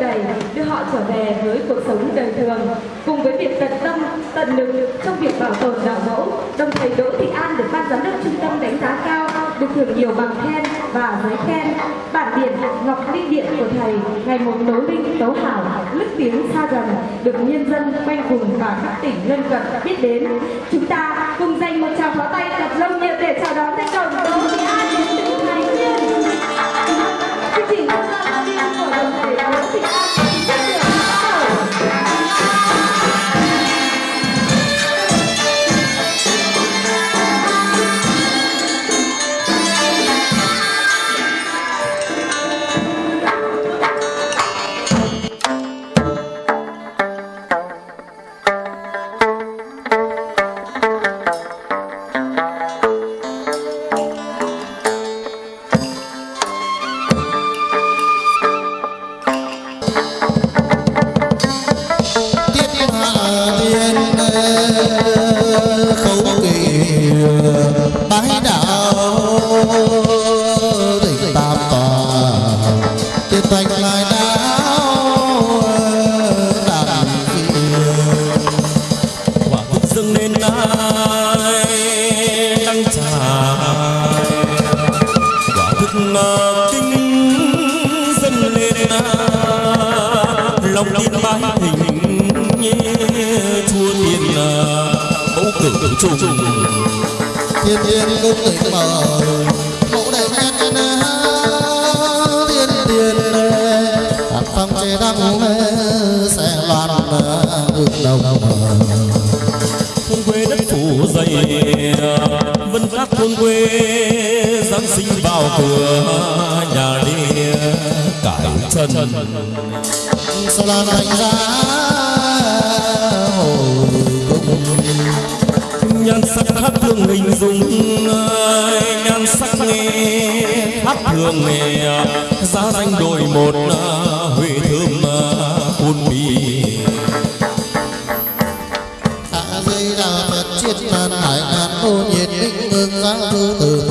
giải, đầy, đưa họ trở về với cuộc sống đời thường. Cùng với việc tận tâm, tận lực trong việc bảo tồn đạo mẫu, đồng thầy Đỗ Thị An được ban giám đốc trung tâm đánh giá cao, được thưởng nhiều bằng khen và giấy khen. Bản điện Ngọc Linh Điện của thầy ngày một tố linh tấu hảo, lức tiếng xa gần, được nhân dân quanh vùng và các tỉnh lân cận biết đến. Chúng ta cùng dành một tràng pháo tay thật lâu nhiệt để chào đón thành công kinh dâng lên lòng tin bái hình chua thiên mẫu cử trùng thiên thiên công tịnh mở mẫu đại nhân tiên hạt phong chế đăng sẽ loan ước đầu thôn quê đất phủ dày vân các thôn quê vào cửa nhà đi cải chân. Sao là thành ra hồi cung nhan sắc khác thường hình dung nhan sắc nghe khác thường nghe giá danh đổi một huệ thơm hôn bì. A di đà phật chiết nan hải ngàn ô nhiệt định hương giá thư từ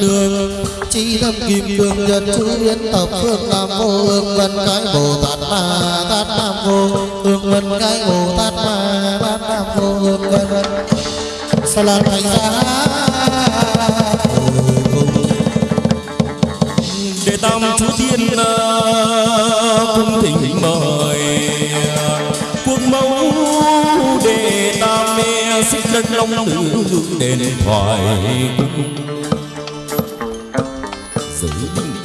nương chi tâm kim cương nhật chú biến tập phương nam vô ương vân cái bồ tát ma tát nam vô ương vân cái bồ tát ma tát nam vô ương vân. Sa la thành ra để tam chú thiên ờ, cung thỉnh mời. Quốc mẫu để tam mê xích đất long tử đền thoại cung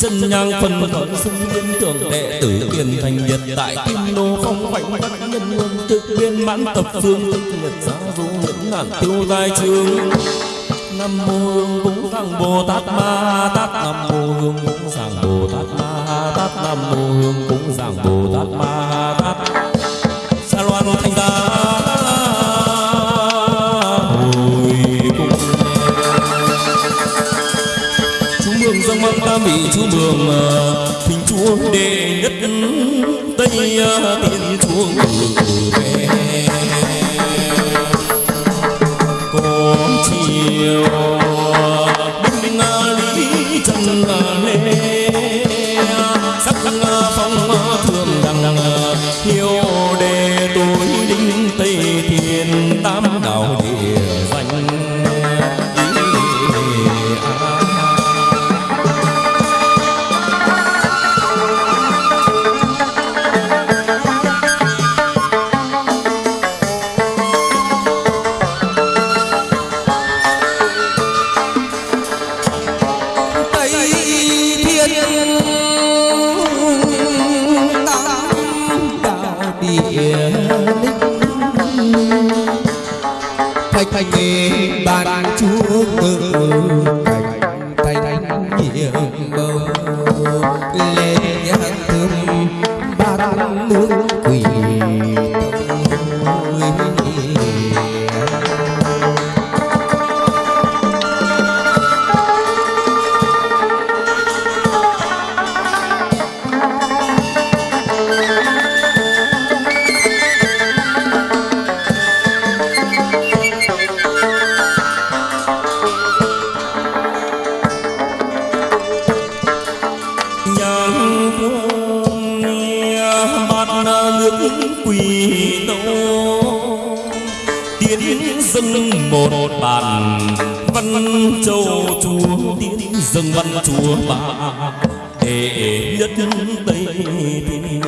chân nhang phần khẩn xung liên tưởng đệ tử tiền thành nhật tại kim đô phong khoảnh vật nhân luân trực viên mãn tập phương thực nhật giá du nhẫn ngàn tiêu giai trường. Nam mô hương cúng sang bồ tát ma tát, nam mô hương cúng sang bồ tát ma tát, nam mô hương chúa mường thỉnh chúa đệ nhất tây thiên chúa về. Con chiều quy nô tiến dâng một bàn văn châu chúa. Tiến dâng văn chúa bà để nhất nhân tây thiên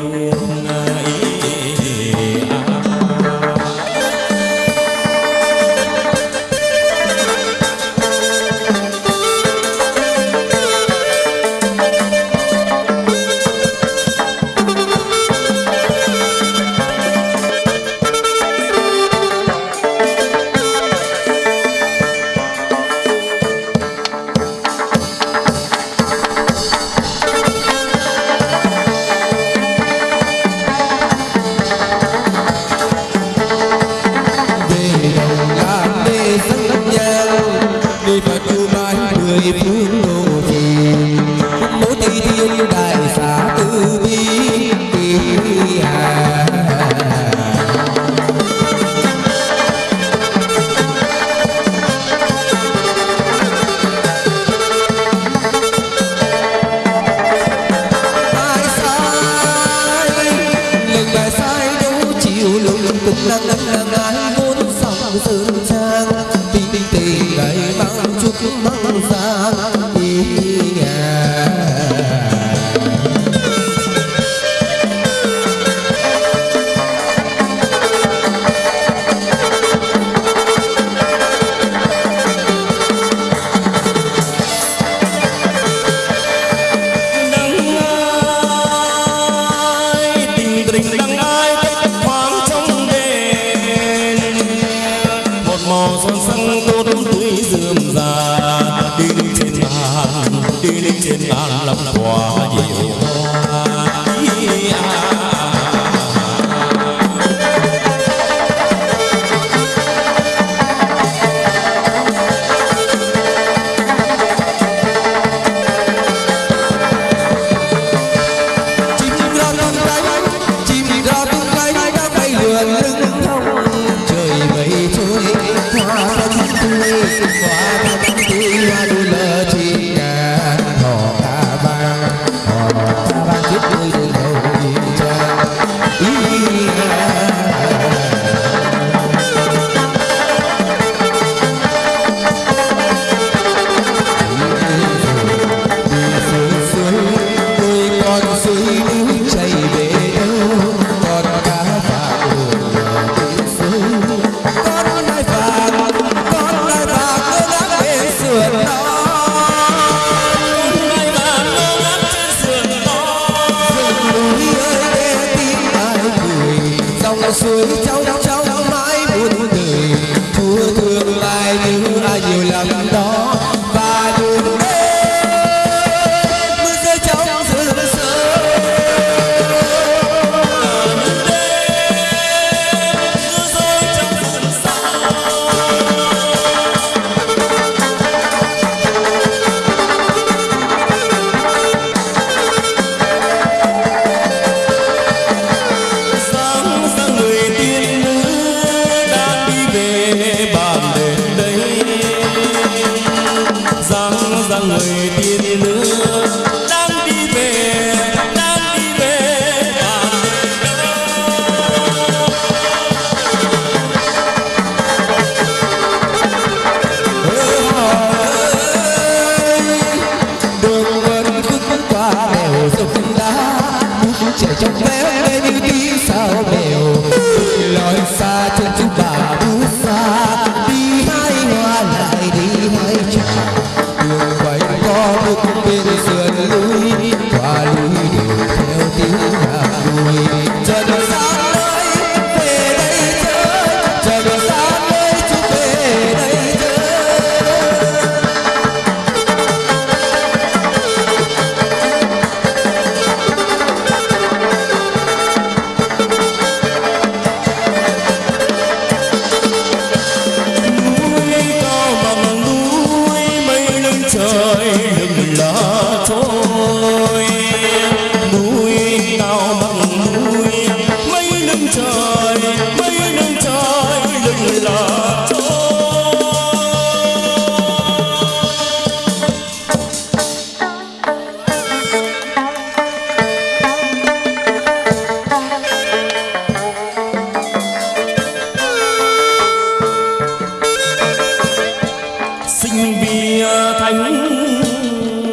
thánh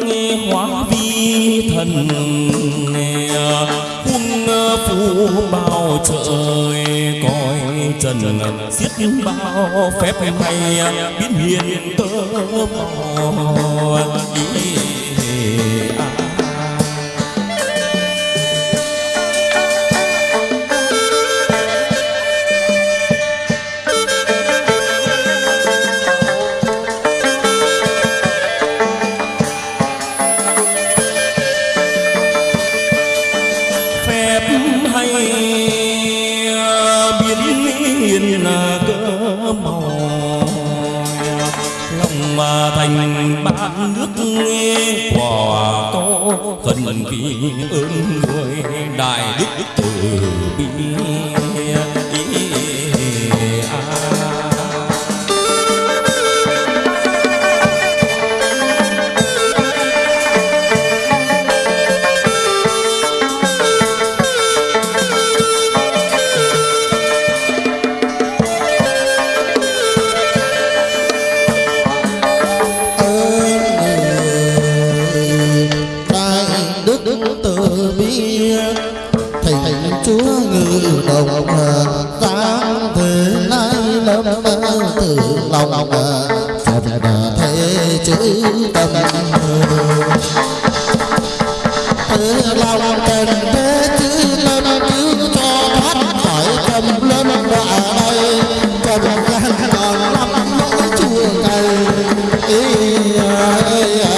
nghe hóa vi thần quân phù bao trời coi trần, giết bao phép hay biến hiền tơ mò. ơn người đại đức từ bi. Yeah, yeah.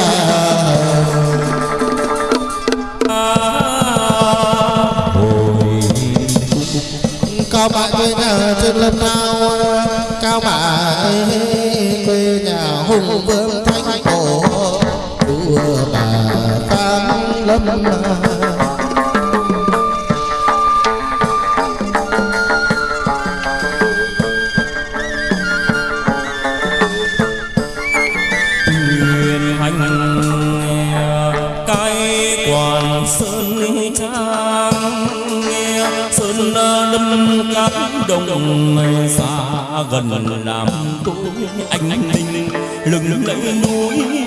gần làm tôi anh anh lưng lưng lừng núi.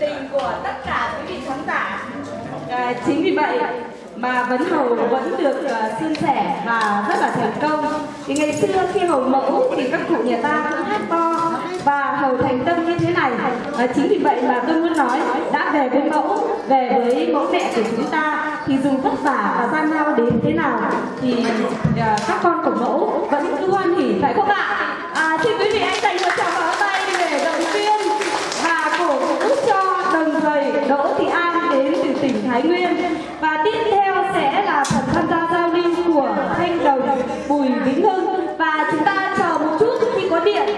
Nhiệt tình của tất cả quý vị khán giả. À, chính vì vậy mà vấn hầu vẫn được uh, suôn sẻ và rất là thành công. Thì ngày xưa khi hầu mẫu thì các cụ nhà ta cũng hát to và hầu thành tâm như thế này. À, chính vì vậy mà tôi muốn nói đã về với mẫu về với mẫu mẹ của chúng ta thì dù vất vả và gian lao đến thế nào thì uh, các con của mẫu vẫn cứ hoan hỉ phải không ạ à, xin quý vị hãy dành một tràng Thái Nguyên. Và tiếp theo sẽ là phần tham gia giao lưu của Thanh Đồng Bùi Vĩnh Hưng. Và chúng ta chờ một chút khi có điện.